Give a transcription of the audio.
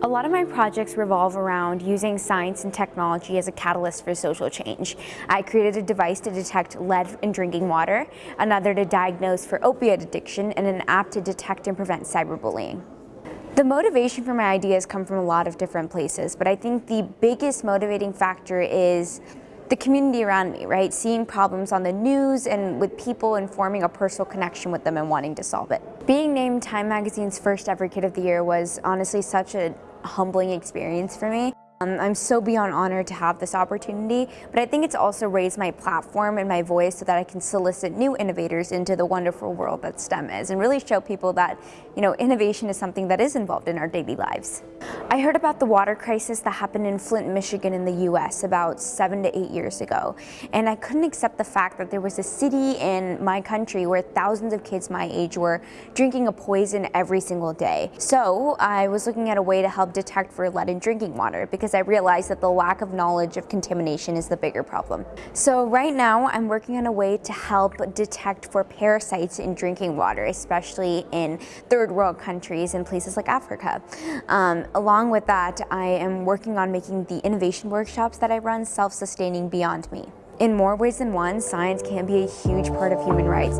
A lot of my projects revolve around using science and technology as a catalyst for social change. I created a device to detect lead in drinking water, another to diagnose for opioid addiction, and an app to detect and prevent cyberbullying. The motivation for my ideas come from a lot of different places, but I think the biggest motivating factor is the community around me, right? Seeing problems on the news and with people and forming a personal connection with them and wanting to solve it. Being named Time Magazine's first ever Kid of the Year was honestly such a humbling experience for me. Um, I'm so beyond honored to have this opportunity, but I think it's also raised my platform and my voice so that I can solicit new innovators into the wonderful world that STEM is and really show people that, you know, innovation is something that is involved in our daily lives. I heard about the water crisis that happened in Flint, Michigan in the US about seven to eight years ago, and I couldn't accept the fact that there was a city in my country where thousands of kids my age were drinking a poison every single day. So I was looking at a way to help detect for lead in drinking water because because I realized that the lack of knowledge of contamination is the bigger problem. So right now I'm working on a way to help detect for parasites in drinking water, especially in third world countries and places like Africa. Um, along with that, I am working on making the innovation workshops that I run self-sustaining beyond me. In more ways than one, science can be a huge part of human rights.